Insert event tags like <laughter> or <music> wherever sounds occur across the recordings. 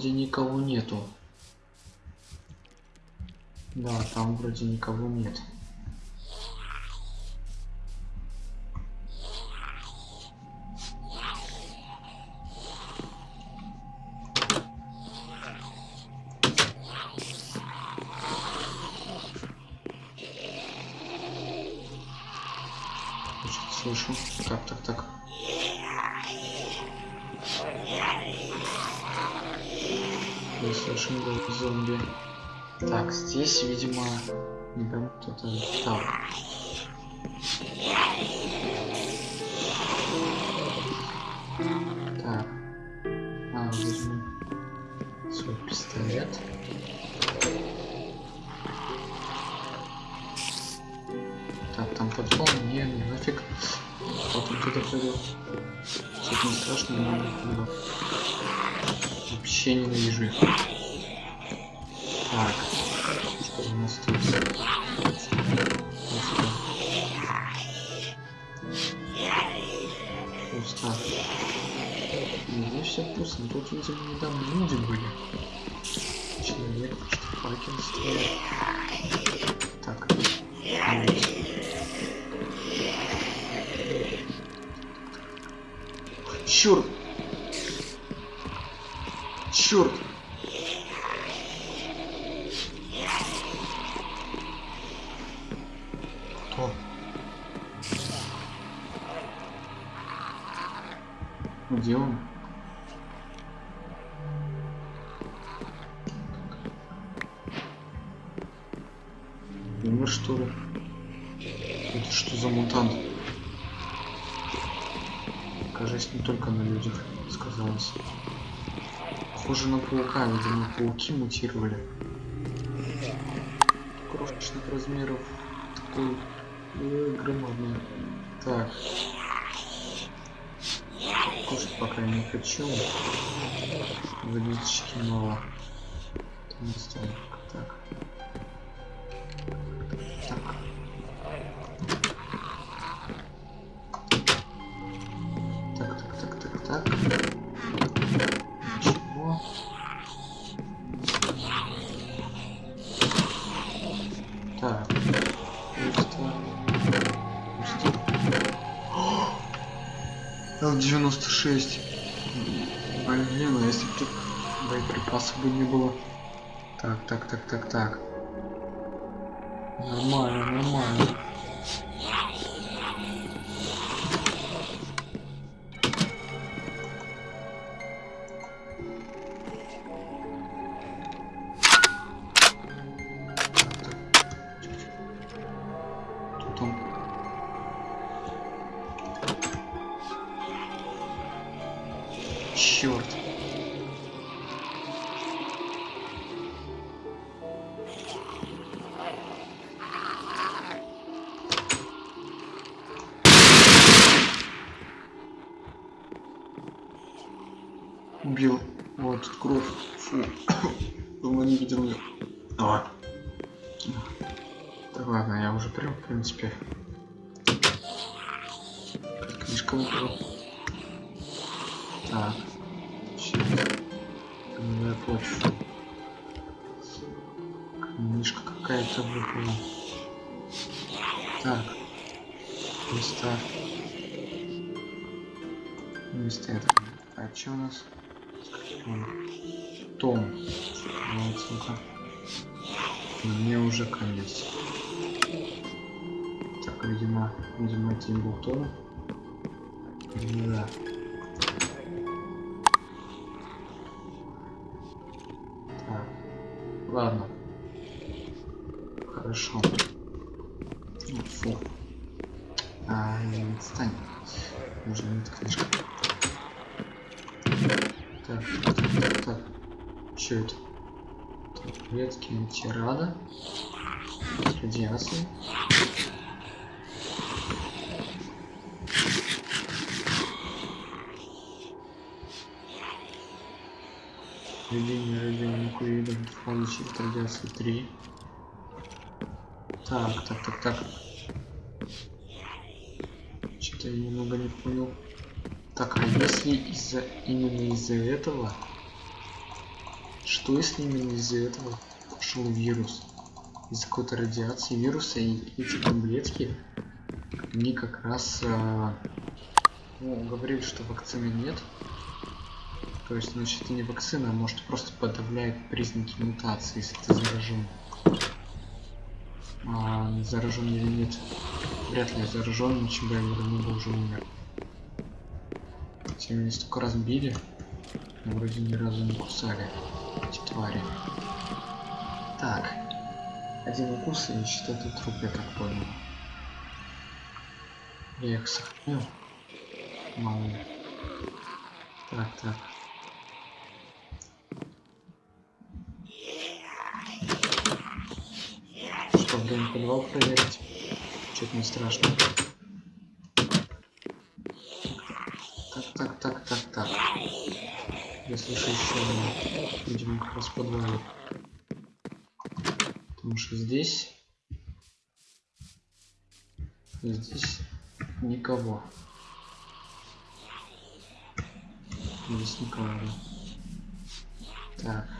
Вроде никого нету. Да, там вроде никого нет. Слышу. Так, так, так. Голос зомби. Так, здесь, видимо, не пойму, кто-то там. Так. Что у нас тут? Пусто. Пусто. Здесь все пусто, тут, видимо, недавно люди были. Человек, что факел строит. Так! Черт! Похоже на паука, видимо, пауки мутировали. Крошечных размеров. Такой э, громадный. Так. Кушать пока не хочу. Водички мало. Так. Так, так, так, так. Нормально, нормально. Какая-то выпала. Так. Места. Места это. А что у нас? Том. Вот, сука. Мне уже конец. Так, видимо, видимо, не был Том. Да. Так. Ладно. Хорошо. Ну, Фу. А, не отстань. Уже нет книжка. Так, так, так, так. Что это? Таблетки антирада. Радиации. Введение радионуклеидов фон щит радиации 3. Так, так, так, так. Что-то я немного не понял. Так, а если из-за именно из-за этого? Что если именно из-за этого пошел вирус? Из-за какой-то радиации вируса и эти таблетки, они как раз а, ну, говорили, что вакцины нет. То есть, значит, это не вакцина, а может просто подавляет признаки мутации, если ты заражен. А, заражен или нет? Вряд ли заражен, ничем бы я давно бы уже умер. Хотя меня столько раз били, но вроде ни разу не кусали эти твари. Так. Один укус и это труп, я так понял. Я их сохранил. Мало. Так, так. Что, блин, подвал проверить? Что-то не страшно. Так, так, так, так, так. Я слышу еще. Видимо, как раз в подвале. Потому что здесь... Здесь никого. Здесь никого. Так.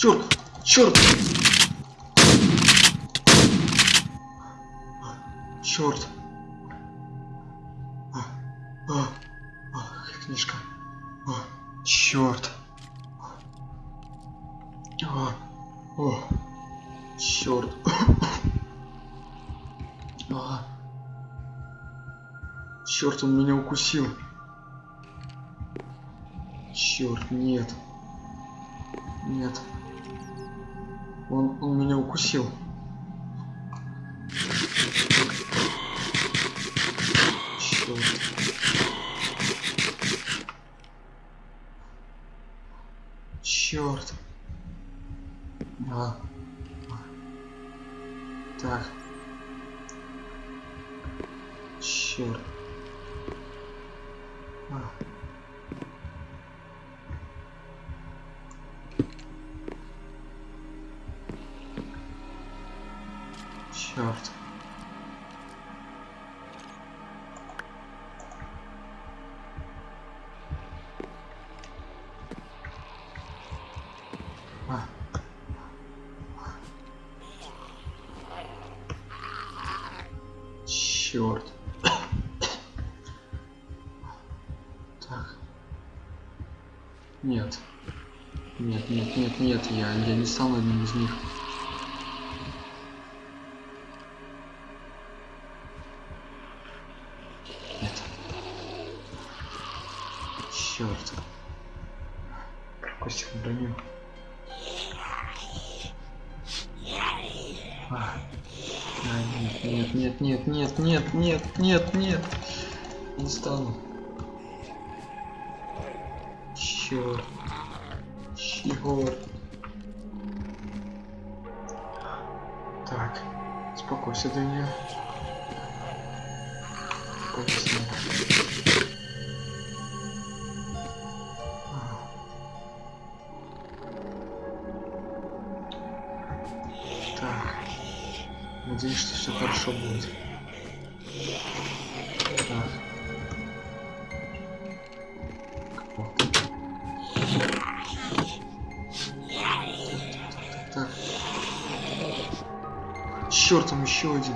Черт! Черт! Черт! А, а, а, книжка. А, черт! А, о, черт! <laughs> А, черт, он меня укусил. Черт, нет. Нет. Он, он меня укусил. Черт. Черт. А. Так. Черт. А. я, не стал одним из них. Нет. Черт. Костик броню. А. А, нет, нет, нет, нет, нет, нет, нет, нет. Не стану. Черт. Черт. Успокойся, Даня. Спокойся. Так. Надеюсь, что все хорошо будет. Еще один.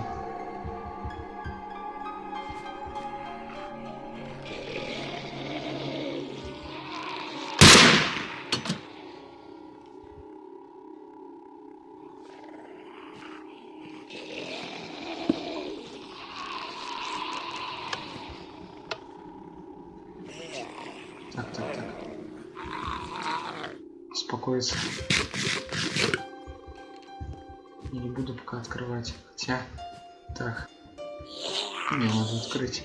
Так, так, так. Успокоиться. Не буду пока открывать. Хотя. Так. Не, надо открыть.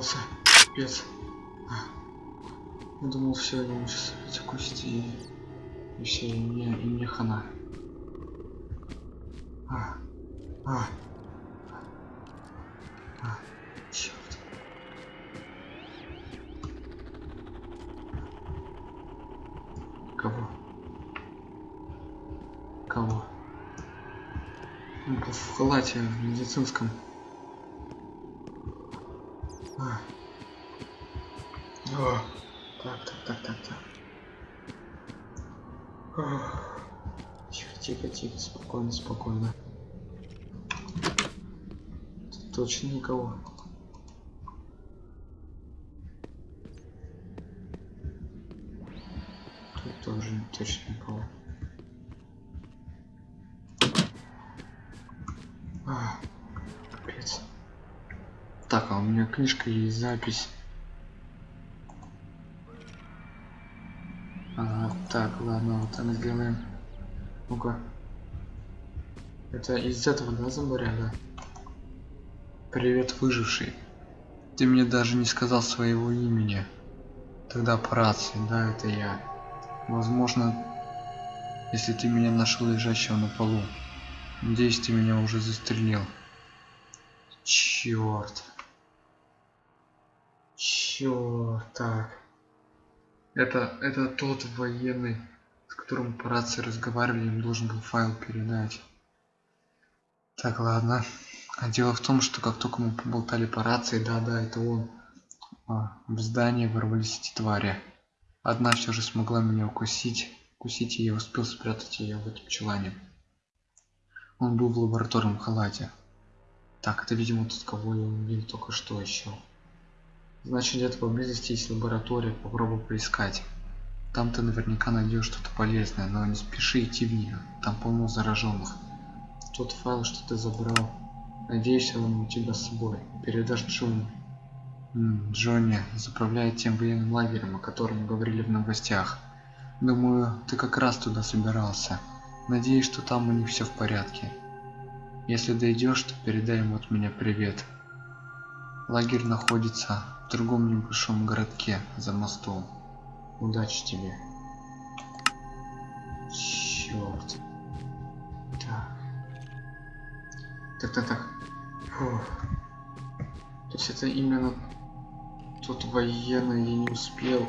Капец. Я думал, все, я сейчас кости и, и все, и мне, и мне хана. А, а, а, черт. Кого? Кого? В халате в медицинском. Спокойно. Тут точно никого. Тут тоже точно никого. А, капец. Так, а у меня книжка есть запись. Ага, так, ладно, вот так сделаем. Ну-ка. Это из этого, да, зомбаря, да? Привет, выживший. Ты мне даже не сказал своего имени. Тогда по рации, да, это я. Возможно, если ты меня нашел лежащего на полу. Надеюсь, ты меня уже застрелил. Черт. Черт, так. Это, это тот военный, с которым по рации разговаривали, им должен был файл передать. Так, ладно. А дело в том, что как только мы поболтали по рации, да-да, это он, а, в здание ворвались эти твари. Одна все же смогла меня укусить. Укусить и я успел спрятать ее в этом чулане. Он был в лабораторном халате. Так, это, видимо, тот, кого я убил только что еще. Значит, где-то поблизости есть лаборатория, попробуй поискать. Там ты наверняка найдешь что-то полезное, но не спеши идти в нее, там полно зараженных. Тот файл, что ты забрал, надеюсь, он у тебя с собой. Передашь Джонни. М, Джонни заправляет тем военным лагерем, о котором говорили в новостях. Думаю, ты как раз туда собирался. Надеюсь, что там у них все в порядке. Если дойдешь, то передай ему от меня привет. Лагерь находится в другом небольшом городке за мостом. Удачи тебе. Черт. Так. Так, так, так. То есть это именно тот военный я не успел.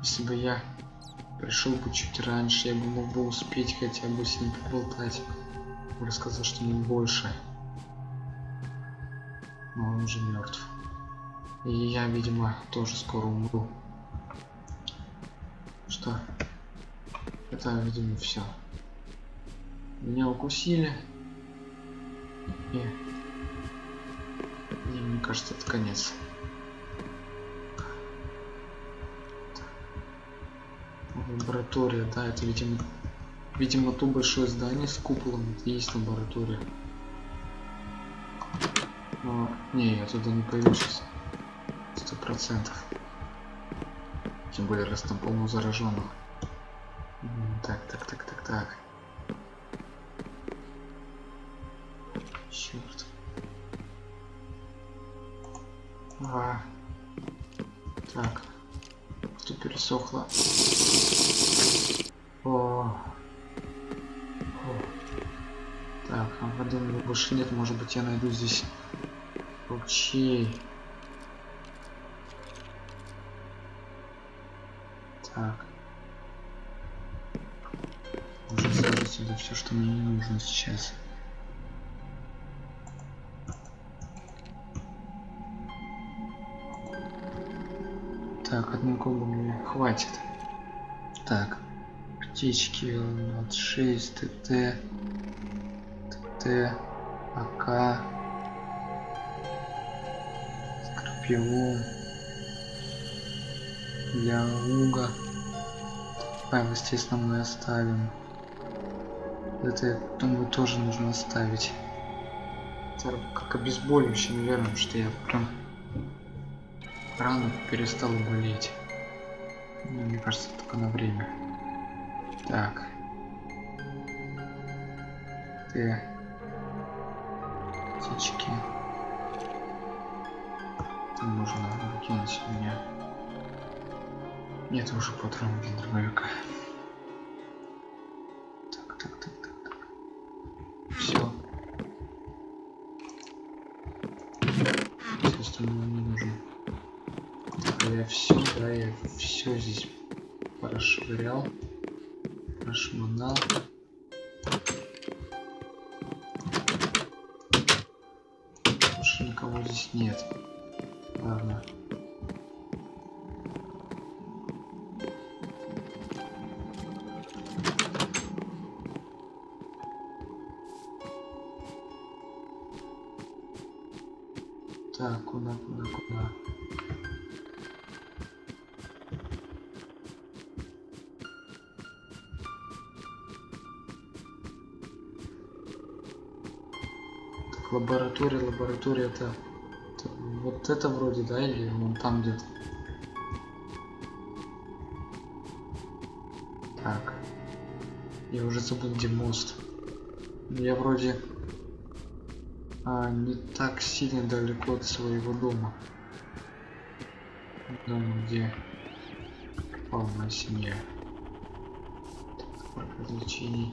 Если бы я пришел бы чуть раньше, я бы мог бы успеть хотя бы с ним поболтать. Рассказать что-нибудь больше. Но он уже мертв. И я, видимо, тоже скоро умру. Что? Это, видимо, все. Меня укусили. И... И мне кажется, это конец. лаборатория да это видимо видимо то большое здание с куполом это есть лаборатория Но, не я туда не сейчас сто процентов тем более раз там полно зараженных так так так так так черт а. так что пересохло о. О. Так, а воды больше нет. Может быть я найду здесь ручей. Нужно сейчас. Так, одной колбы мне хватит. Так птички от 6 ТТ, ТТ, АК, Скорпион, для луга. Файл, естественно, мы оставим. Это, я думаю, тоже нужно оставить. Это как обезболивающее, наверное, что я прям рано перестал болеть. Мне кажется, только на время. Так. ты. Птички. Это можно выкинуть меня. Нет уже патронов для дробовика. Прошвырял, прошмонал. Больше никого здесь нет. Ладно. Лаборатория, лаборатория это, это вот это вроде, да, или вон там где-то? Так. Я уже забыл, где мост. Я вроде а, не так сильно далеко от своего дома. Дома, где полная семья. Так, развлечений.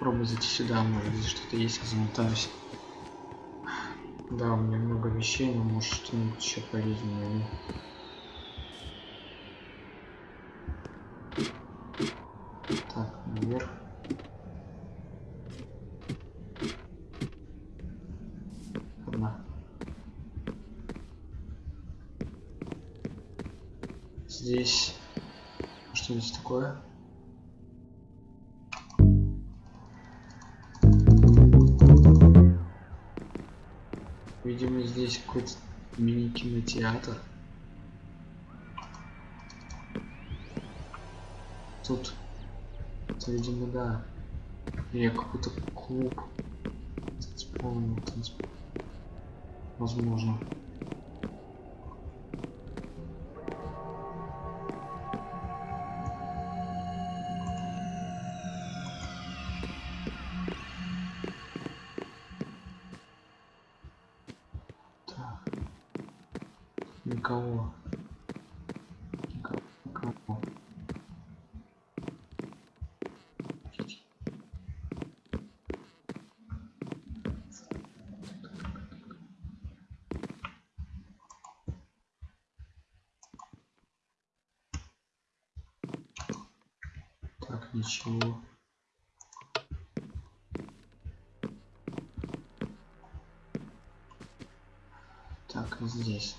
Попробуй зайти сюда, может здесь что-то есть, я замотаюсь. Да, у меня много вещей, но может что-нибудь еще полезнее. Или какой-то клуб. Танцполный, танцпол. Возможно.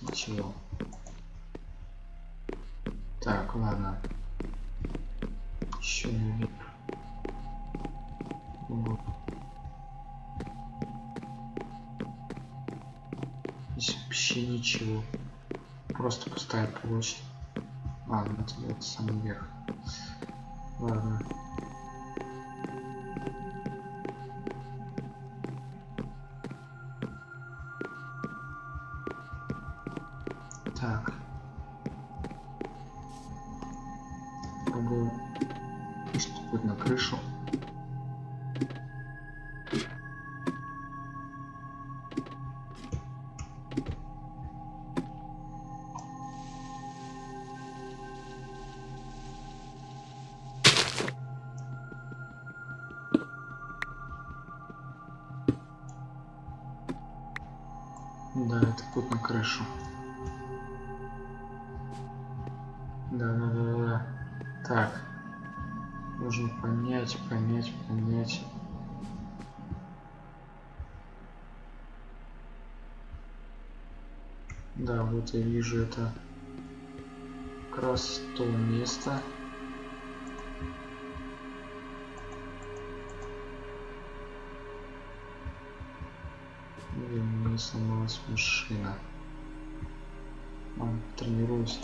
Ничего. Так, ладно. Еще наверх. Вот. Здесь вообще ничего. Просто пустая площадь. Ладно, это, самый верх. Ладно. Да, это путь на крышу. Да, да, да, да. Так. Нужно понять, понять, понять. Да, вот я вижу это как раз то место. Сломалась машина. Ладно, тренируюсь.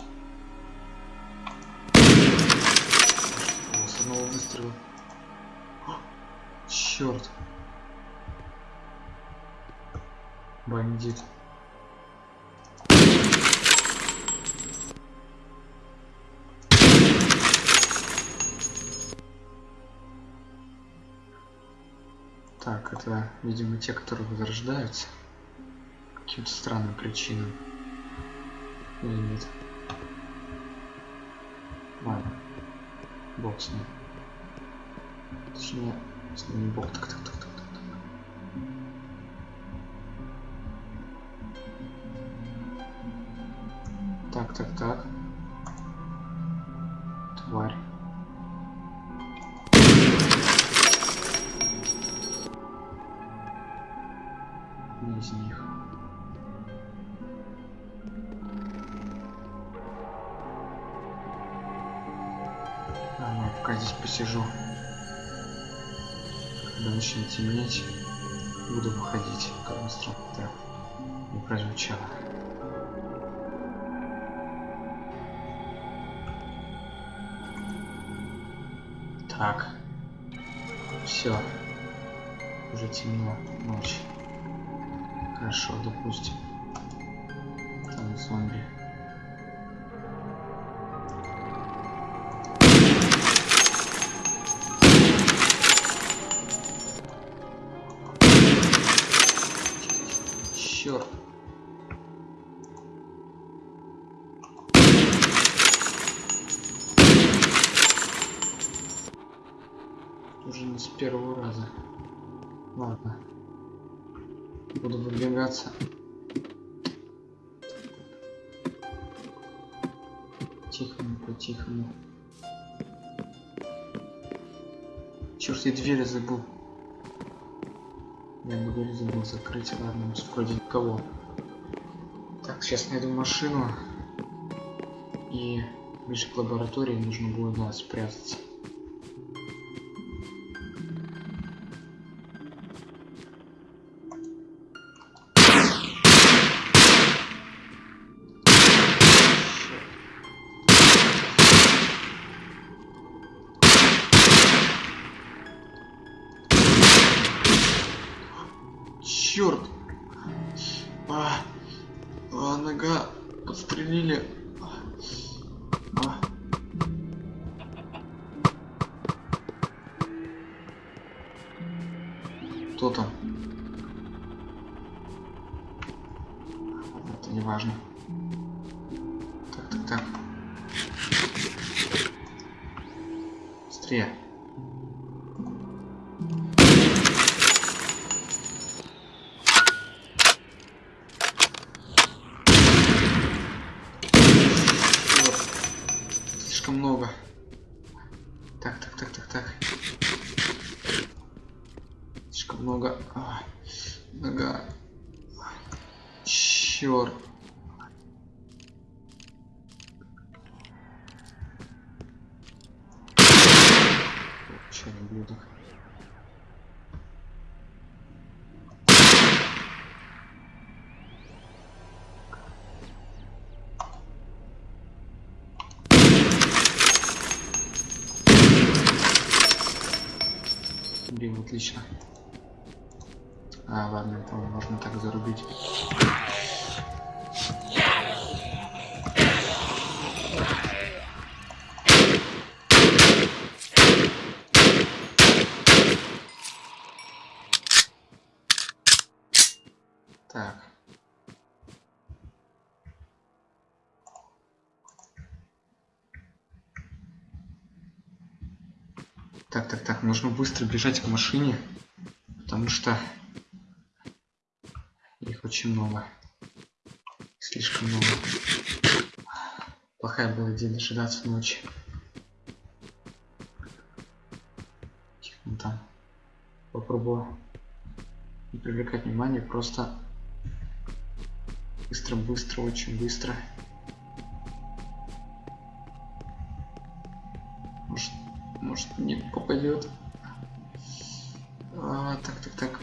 С одного выстрела. Черт. Бандит. Так, это, видимо, те, которые возрождаются. Каким-то странным причинам. Или нет? Ладно. Бог с ним. Точнее, с ним не бог. Так, так, так, Так. Все. Уже темно. Ночь. Хорошо, допустим. Там зомби. Черт. Уже не с первого раза. Ладно. Буду выдвигаться. Тихому, по-тихому. Черт, я двери забыл. Я бы дверь забыл закрыть. Ладно, вроде никого. Так, сейчас найду машину. И ближе к лаборатории нужно будет, да, спрятаться. Слишком много. Так, так, так, так, так. Слишком много. А, нога. Черт. Отлично. А, ладно, это можно так зарубить. Так. Так, так, так, нужно быстро бежать к машине, потому что их очень много. Слишком много. Плохая была идея дожидаться ночи. Тихо, там. Попробую не привлекать внимание, просто быстро, быстро, очень быстро. Может, попадет. А, так, так, так.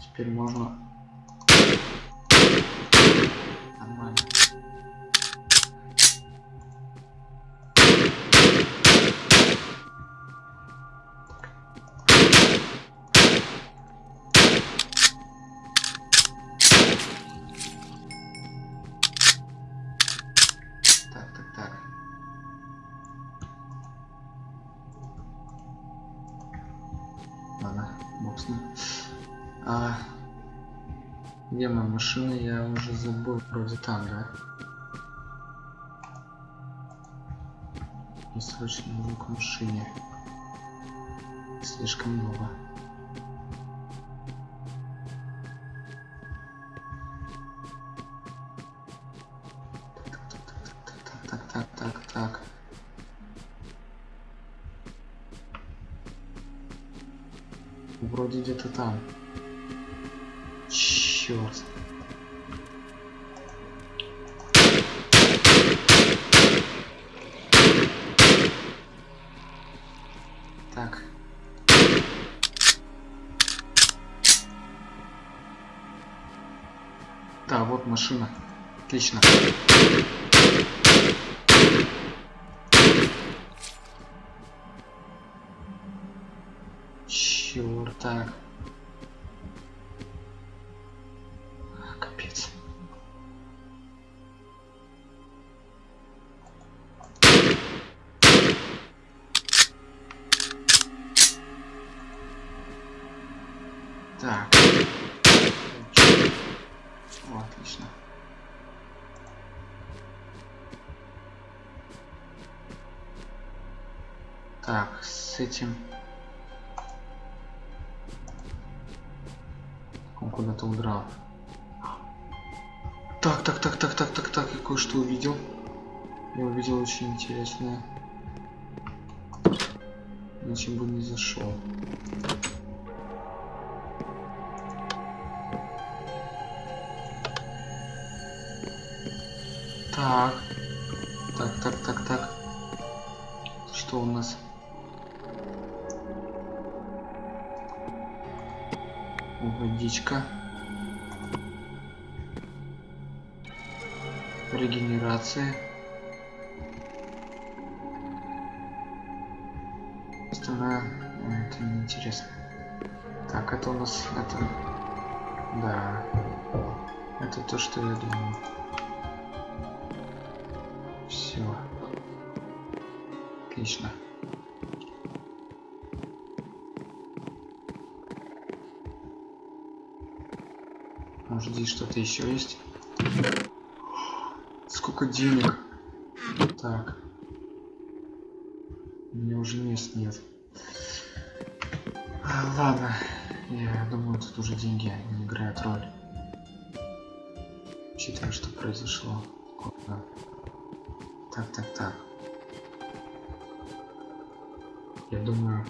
Теперь можно. Где моя машина? Я уже забыл. Вроде там, да? И срочно нужно к машине. Слишком много. Так, так, так, так. Вроде где-то там. Черт. Так. Да, вот машина. Отлично. Так, с этим... Он куда-то удрал. Так, так, так, так, так, так, так, я кое-что увидел. Я увидел очень интересное. Иначе бы не зашел. Так. Водичка. Регенерация. Остальное это неинтересно. Так, это у нас это. Да. Это то, что я думал. Все. Отлично. Может здесь что-то еще есть? Сколько денег? Так. У меня уже мест нет. А, ладно. Я думаю, тут уже деньги не играют роль. Учитывая, что произошло. Так, так, так. Я думаю,